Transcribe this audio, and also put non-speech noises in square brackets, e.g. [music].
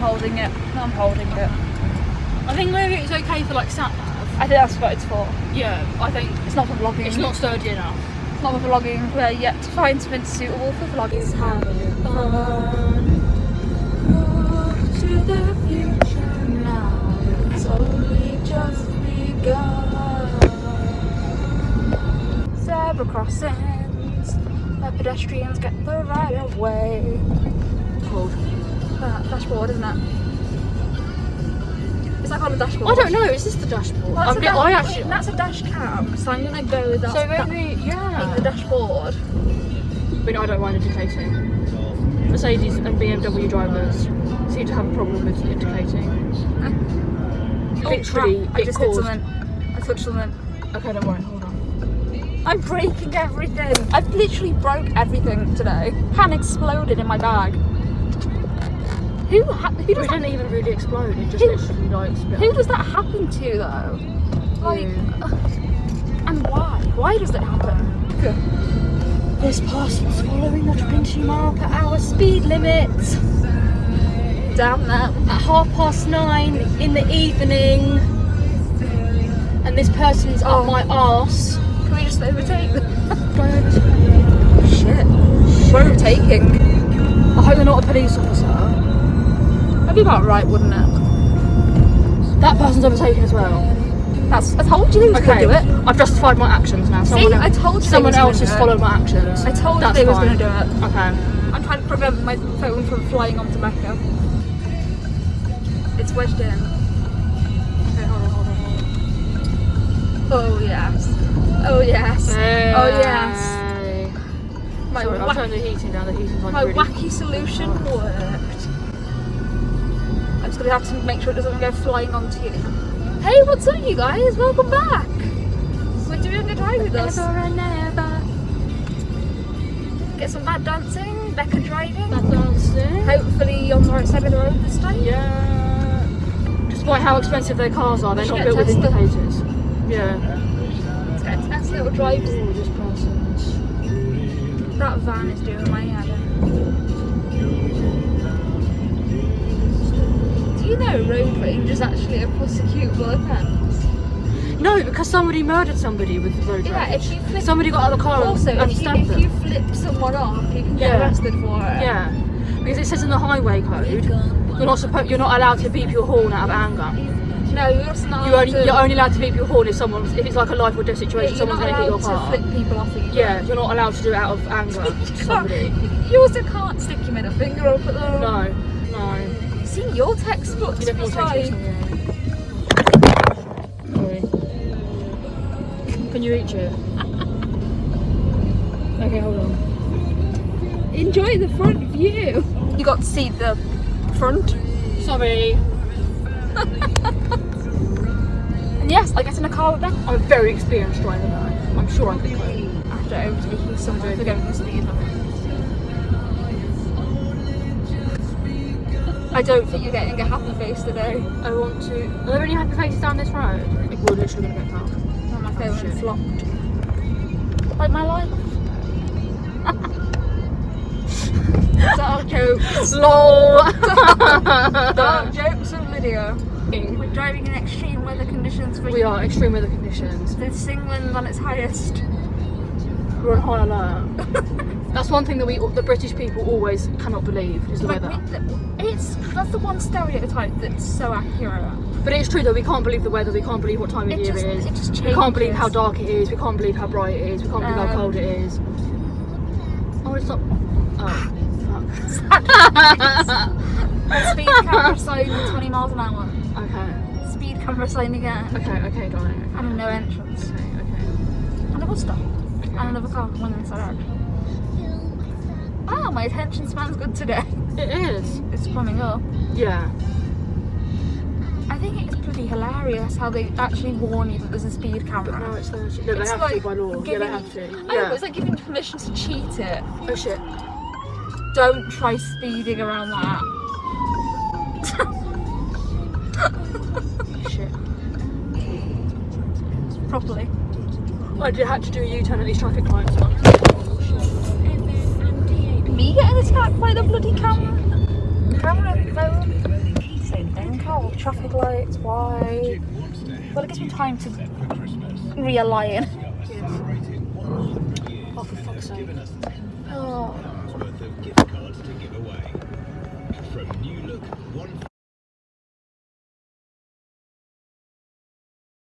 holding it. I'm holding it. I think maybe it's okay for like sat nav. I think that's what it's for. Yeah, I think It's not for vlogging. it's not sturdy enough. It's not for vlogging. We're yet to find something suitable for vlogging. to the future now. It's only just begun. Zebra crossings, where pedestrians get the right of way. Called. That dashboard, isn't it? It's like on the dashboard. I don't know. Is this the dashboard? Well, that's, I'm a get- da- I actually. that's a dash cam, so I'm gonna go with that. So that maybe being the yeah. dashboard. I mean, I don't mind indicating. Mercedes and BMW drivers seem to have a problem with indicating. Ah. Literally, oh, crap. I just caused- hit something. I touched something. Okay, don't worry. Hold on. I'm breaking everything. I've literally broke everything today. Pan exploded in my bag. Who who It does that, didn't even really explode. It just Who- literally like who does that happen to though? Like, and why? Why does it happen? This person's following the 20 mile per hour speed limit Damn that. at half past nine in the evening. And this person's Oh. up my arse. Can we just overtake them? Do I overtake? Shit. We're overtaking. I hope they're not a police officer. That'd be about right, wouldn't it? That person's overtaken as well. That's. I told you they was Okay, gonna do it. I've justified my actions now. See, Someone, I told you someone else has followed my actions. I told That's you they was fine. gonna do it. Okay. I'm trying to prevent my phone from flying onto Becca. It's wedged in. Okay, hold on, hold on, hold on. Oh yes. Oh yes. Oh yes. Hey. My, Sorry, I'll wack- turn the heating down. The heating's like my really. wacky solution worked. Gonna have to make sure it doesn't go flying onto you. Hey, what's up, you guys? Welcome back. We're doing a drive with us. Never and never. Get some bad dancing. Becca driving. That dancing. Hopefully on the right side of the road this time. Yeah. Despite how expensive their cars are, they're not built with indicators. Yeah. Let's get a test little drive. Gorgeous persons. That van is doing my head you know road rage is actually a prosecutable offence? No, because somebody murdered somebody with road Yeah, rage. if you flip. Somebody got out of the car Also, and if you, if them. you flip someone off, you can get Yeah. arrested for it. Yeah, because it says in the highway code you're not supposed you're not allowed to beep your horn out of anger. No, you're not You allowed only you're only allowed to beep your horn if someone's if it's like a life or death situation. you're someone's going to hit your allowed car. to flip people off. Yeah, you're not allowed to do it out of anger [laughs] somebody. You also can't stick your middle finger up at them. No, no. Your textbooks You never was to take like, it. Sorry. Can you reach it? [laughs] okay, hold on. enjoy the front view. You got to see the front. Sorry. [laughs] And yes, I get in a car with them. I'm a very experienced driver now. I'm sure I can cope. After overtaking someone for going for I don't think you're getting a happy face today. I want to. Are there any happy faces down this road? We're literally gonna get. Oh, my phone shit. flopped. Like my life. [laughs] Dark jokes. LOL. [laughs] Dark jokes of Lydia. We're driving in extreme weather conditions for we are extreme weather conditions. This England on its highest. We're on high alert. [laughs] That's one thing that we, the British people, always cannot believe is the Like, weather. we- It's that's the one stereotype that's so accurate. But it's true though. We can't believe the weather. We can't believe what time of It year just, it is. it just changes. We can't believe how dark it is. We can't believe how bright it is. We can't believe how Um, cold it is. Oh, it's not. Oh, [laughs] Speed camera [laughs] sign 20 miles an hour. Okay. Speed camera sign again. Okay. Okay, darling. And no entrance. Okay. Okay. And a bus stop. Okay. And another car going in the direction. Wow, my attention span's good today. It is. It's coming up. Yeah. I think it's pretty hilarious how they actually warn you that there's a speed But camera. no, it's 30. No, they It's have like to by law. Yeah, giving- they have to. I know, Yeah. but it's like giving permission to cheat it. Oh shit. Don't try speeding around that. Shit. [laughs] Properly. I did had to do a U-turn at these traffic lights once. Me getting attacked by the bloody camera? Camera phone? Oh, traffic lights, why? Well, it gives me time to realign. Oh, for fuck's sake. Oh.